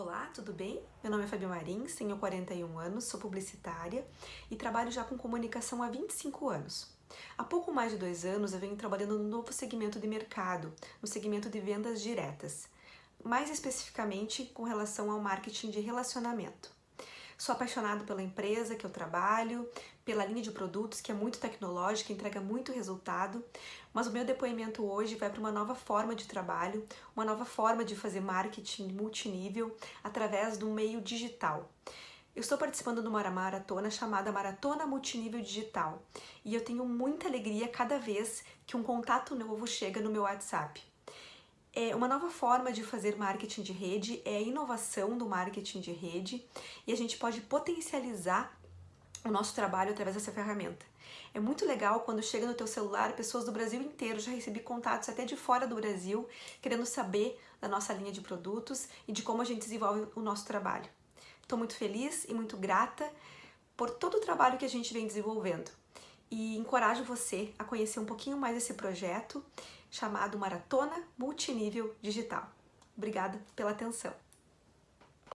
Olá, tudo bem? Meu nome é Fabio Marins, tenho 41 anos, sou publicitária e trabalho já com comunicação há 25 anos. Há pouco mais de dois anos eu venho trabalhando no novo segmento de mercado, no segmento de vendas diretas, mais especificamente com relação ao marketing de relacionamento. Sou apaixonado pela empresa que eu trabalho, pela linha de produtos que é muito tecnológica, entrega muito resultado, mas o meu depoimento hoje vai para uma nova forma de trabalho, uma nova forma de fazer marketing multinível através do meio digital. Eu estou participando de uma maratona chamada Maratona Multinível Digital e eu tenho muita alegria cada vez que um contato novo chega no meu WhatsApp. É uma nova forma de fazer marketing de rede é a inovação do marketing de rede e a gente pode potencializar o nosso trabalho através dessa ferramenta. É muito legal quando chega no teu celular pessoas do Brasil inteiro, já recebi contatos até de fora do Brasil, querendo saber da nossa linha de produtos e de como a gente desenvolve o nosso trabalho. Estou muito feliz e muito grata por todo o trabalho que a gente vem desenvolvendo e encorajo você a conhecer um pouquinho mais esse projeto chamado Maratona Multinível Digital. Obrigada pela atenção.